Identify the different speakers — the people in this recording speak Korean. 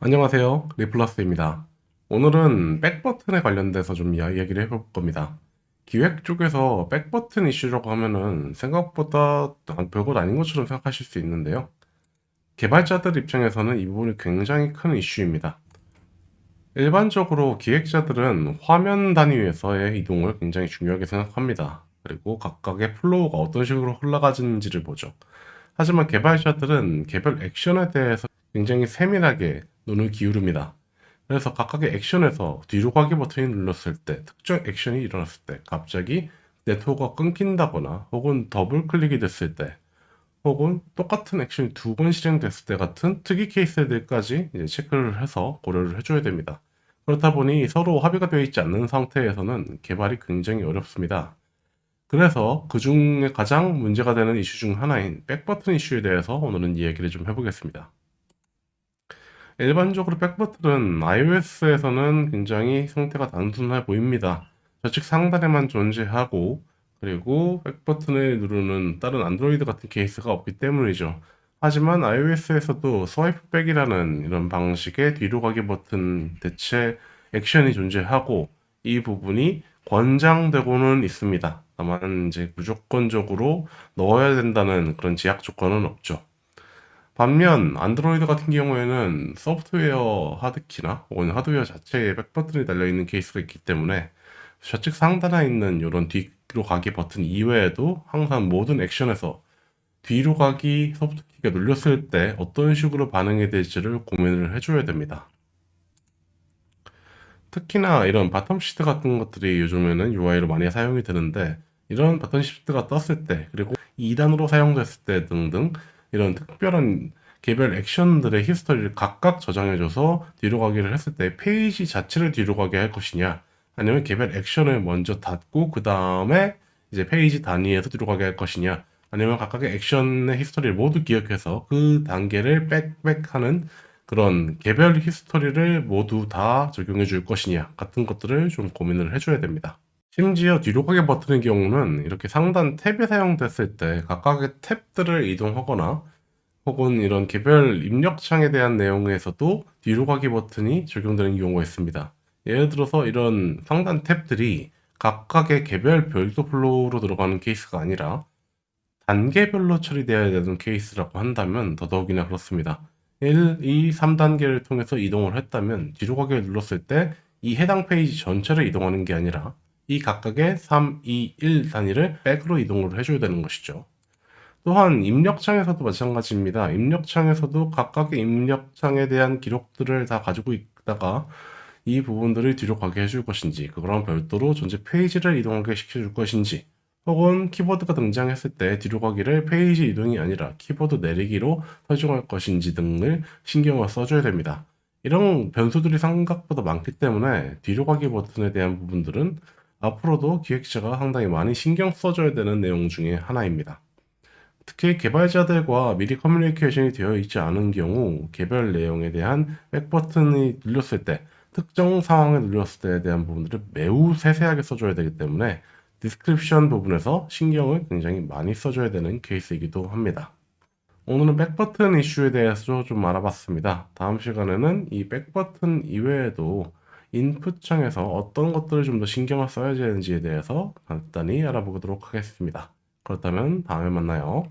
Speaker 1: 안녕하세요. 리플러스입니다. 오늘은 back button에 관련돼서 좀 이야기를 해볼 겁니다. 기획 쪽에서 back button 이슈라고 하면은 생각보다 별것 아닌 것처럼 생각하실 수 있는데요. 개발자들 입장에서는 이 부분이 굉장히 큰 이슈입니다. 일반적으로 기획자들은 화면 단위에서의 이동을 굉장히 중요하게 생각합니다. 그리고 각각의 flow가 어떤 식으로 흘러가는지를 보죠. 하지만 개발자들은 개별 액션에 대해서 굉장히 세밀하게 눈을 기울입니다. 그래서 각각의 액션에서 뒤로 가기 버튼이 눌렀을 때 특정 액션이 일어났을 때 갑자기 네트워크가 끊긴다거나 혹은 더블 클릭이 됐을 때 혹은 똑같은 액션이 두 번 실행됐을 때 같은 특이 케이스들까지 체크를 해서 고려를 해줘야 됩니다. 그렇다 보니 서로 합의가 되어 있지 않는 상태에서는 개발이 굉장히 어렵습니다. 그래서 그 중에 가장 문제가 되는 이슈 중 하나인 back button 이슈에 대해서 오늘은 이야기를 좀 해보겠습니다. 일반적으로 back button은 iOS에서는 굉장히 상태가 단순해 보입니다. 좌측 상단에만 존재하고 그리고 back button을 누르는 다른 안드로이드 같은 케이스가 없기 때문이죠. 하지만 iOS에서도 swipe back이라는 이런 방식의 뒤로 가기 버튼 대체 액션이 존재하고 이 부분이 권장되고는 있습니다. 다만 이제 무조건적으로 넣어야 된다는 그런 제약 조건은 없죠. 반면 안드로이드 같은 경우에는 소프트웨어 하드키나 혹은 하드웨어 자체에 백버튼이 달려있는 케이스가 있기 때문에 좌측 상단에 있는 이런 뒤로 가기 버튼 이외에도 항상 모든 액션에서 뒤로 가기 소프트키가 눌렸을 때 어떤 식으로 반응이 될지를 고민을 해줘야 됩니다. 특히나 이런 bottom sheet 같은 것들이 요즘에는 UI로 많이 사용이 되는데 이런 bottom sheet가 떴을 때 그리고 2단으로 사용됐을 때 등등 이런 특별한 개별 액션들의 history를 각각 저장해줘서 뒤로 가기를 했을 때 페이지 자체를 뒤로 가게 할 것이냐 아니면 개별 액션을 먼저 닫고 그 다음에 이제 페이지 단위에서 뒤로 가게 할 것이냐 아니면 각각의 액션의 history를 모두 기억해서 그 단계를 back back하는 그런 개별 history를 모두 다 적용해 줄 것이냐 같은 것들을 좀 고민을 해줘야 됩니다. 심지어 뒤로 가기 버튼의 경우는 이렇게 상단 탭이 사용됐을 때 각각의 탭들을 이동하거나 혹은 이런 개별 입력창에 대한 내용에서도 뒤로 가기 버튼이 적용되는 경우가 있습니다. 예를 들어서 이런 상단 탭들이 각각의 개별 별도 flow로 들어가는 케이스가 아니라 단계별로 처리되어야 되는 케이스라고 한다면 더더욱이나 그렇습니다. 1, 2, 3단계를 통해서 이동을 했다면 뒤로 가기를 눌렀을 때 이 해당 페이지 전체를 이동하는 게 아니라 이 각각의 3, 2, 1 단위를 back으로 이동을 해줘야 되는 것이죠. 또한 입력창에서도 마찬가지입니다. 입력창에서도 각각의 입력창에 대한 기록들을 다 가지고 있다가 이 부분들을 뒤로 가게 해줄 것인지 그거랑 별도로 전체 페이지를 이동하게 시켜줄 것인지 혹은 키보드가 등장했을 때 뒤로 가기를 페이지 이동이 아니라 키보드 내리기로 설정할 것인지 등을 신경을 써줘야 됩니다. 이런 변수들이 생각보다 많기 때문에 뒤로 가기 버튼에 대한 부분들은 앞으로도 기획자가 상당히 많이 신경 써줘야 되는 내용 중에 하나입니다. 특히 개발자들과 미리 커뮤니케이션이 되어 있지 않은 경우 개별 내용에 대한 back 버튼이 눌렸을 때 특정 상황에 눌렸을 때에 대한 부분들을 매우 세세하게 써줘야 되기 때문에 description 부분에서 신경을 굉장히 많이 써줘야 되는 케이스이기도 합니다. 오늘은 back버튼 이슈에 대해서 좀 알아봤습니다. 다음 시간에는 이 back버튼 이외에도 인풋 창에서 어떤 것들을 좀 더 신경을 써야 되는지에 대해서 간단히 알아보도록 하겠습니다. 그렇다면 다음에 만나요.